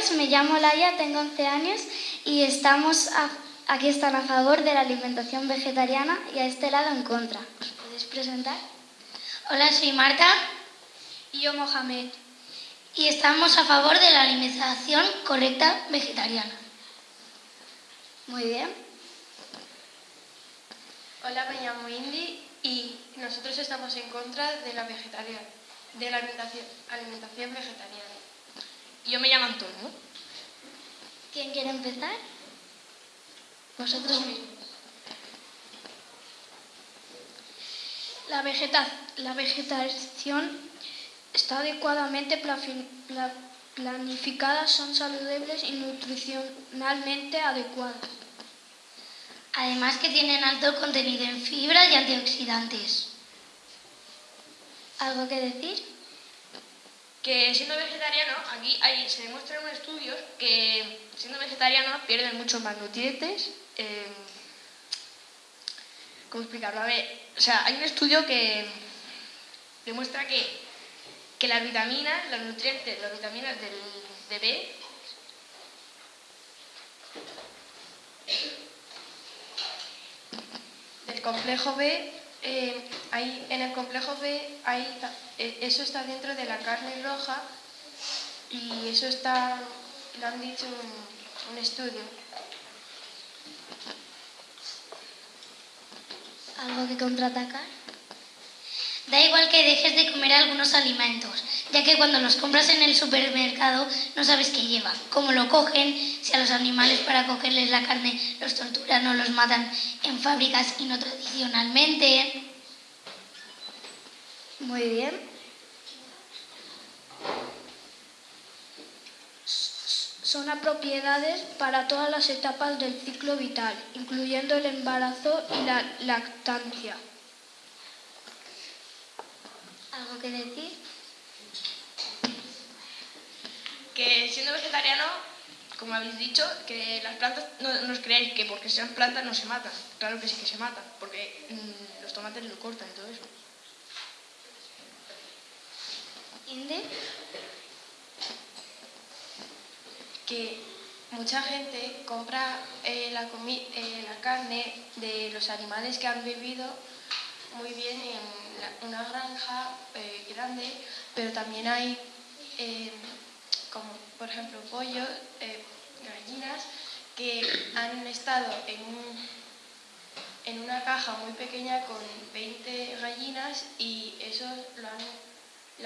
días, me llamo Laia, tengo 11 años y estamos aquí están a favor de la alimentación vegetariana y a este lado en contra. ¿Os podéis presentar? Hola, soy Marta. Y yo Mohamed. Y estamos a favor de la alimentación correcta vegetariana. Muy bien. Hola, me llamo Indy y nosotros estamos en contra de la vegetariana, de la alimentación, alimentación vegetariana. Yo me llamo Antonio. ¿Quién quiere empezar? Vosotros mismos. La, la vegetación está adecuadamente planificada, son saludables y nutricionalmente adecuadas. Además que tienen alto contenido en fibras y antioxidantes. ¿Algo que decir? Que siendo vegetariano, aquí se demuestran estudios que siendo vegetariano pierden muchos más nutrientes. Eh, ¿Cómo explicarlo? A ver, o sea, hay un estudio que demuestra que, que las vitaminas, los nutrientes, las vitaminas del, de B del complejo B, eh, en el complejo B hay, eso está dentro de la carne roja y eso está, lo han dicho un estudio. ¿Algo que contraatacar? Da igual que dejes de comer algunos alimentos, ya que cuando los compras en el supermercado no sabes qué lleva, cómo lo cogen, si a los animales para cogerles la carne los torturan o los matan en fábricas y no tradicionalmente. Muy bien. Son propiedades para todas las etapas del ciclo vital, incluyendo el embarazo y la lactancia. ¿Algo que decir? Que siendo vegetariano, como habéis dicho, que las plantas, no, os creáis que porque sean plantas no se matan. Claro que sí que se matan, porque mm, los tomates lo cortan y todo eso. Que mucha gente compra eh, la, eh, la, carne de los animales que han vivido muy bien en una granja eh, grande, pero también hay, como por ejemplo pollos, gallinas, que han estado en, en una caja muy pequeña con 20 gallinas y eso lo han,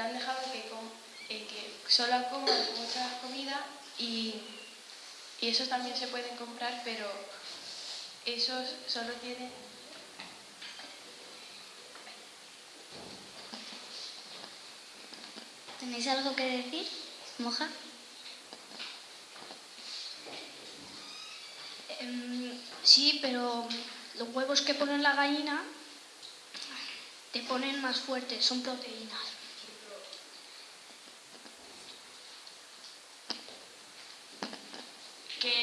han dejado que, que solo coman mucha comida y, y esos también se pueden comprar, pero esos solo tienen... ¿Tenéis algo que decir? Moja. Em, sí, pero los huevos que ponen la gallina te ponen más fuertes, son proteínas.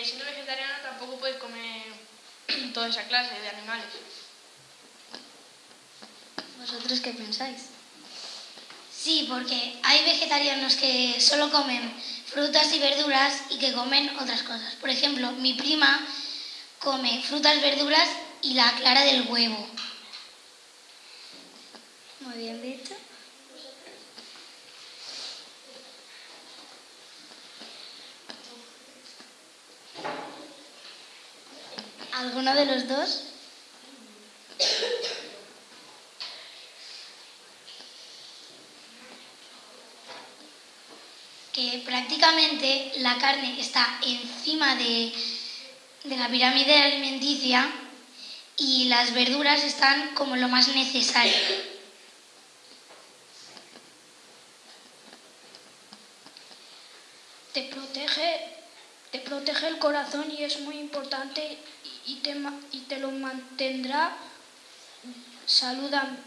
Siendo vegetariano tampoco puedes comer toda esa clase de animales. ¿Vosotros qué pensáis? Sí, porque hay vegetarianos que solo comen frutas y verduras y que comen otras cosas. Por ejemplo, mi prima come frutas, verduras y la clara del huevo. Muy bien dicho. ¿Alguno de los dos? Que prácticamente la carne está encima de, de la pirámide alimenticia y las verduras están como lo más necesario. Te protege, te protege el corazón y es muy importante y te, y te lo mantendrá saludable.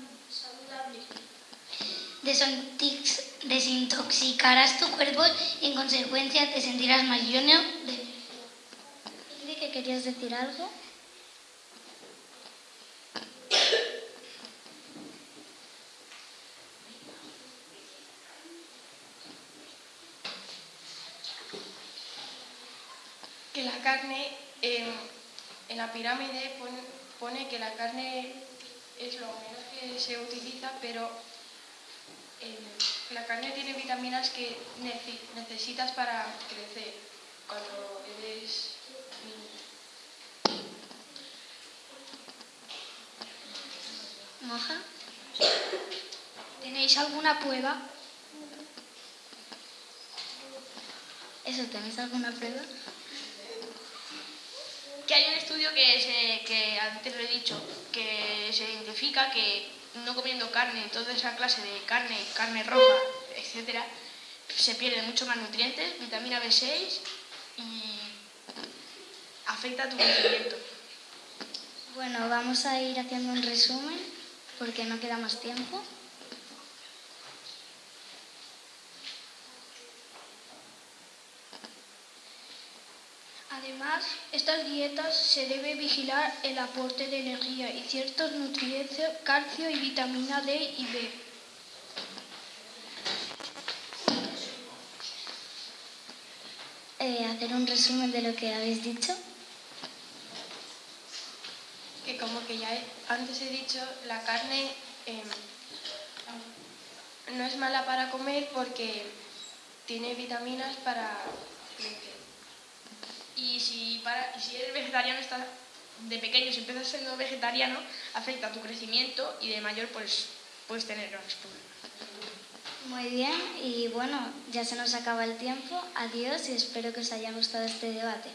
Desintoxicarás tu cuerpo y en consecuencia te sentirás más lleno de... que querías decir algo? que la carne, em, en la pirámide pone, que la carne es lo menos que se utiliza, pero em, la carne tiene vitaminas que necesitas para crecer cuando eres niño. ¿Moja? ¿Tenéis alguna prueba? ¿Eso tenéis alguna prueba? Que hay un estudio que, se, que antes lo he dicho, que se identifica que no comiendo carne, toda esa clase de carne, carne roja, etcétera, se pierden mucho más nutrientes, vitamina B6 y afecta a tu crecimiento. Bueno, vamos a ir haciendo un resumen porque no queda más tiempo. Además, estas dietas se debe vigilar el aporte de energía y ciertos nutrientes, calcio y vitamina D y B. Eh, hacer un resumen de lo que habéis dicho. Que como que ya he- antes he dicho, la carne em, no es mala para comer porque tiene vitaminas para crecer. Y si, para, si eres vegetariano, estás, de pequeño, si empiezas siendo vegetariano, afecta a tu crecimiento y de mayor pues puedes tener grandes problemas. Muy bien, y bueno, ya se nos acaba el tiempo. Adiós y espero que os haya gustado este debate.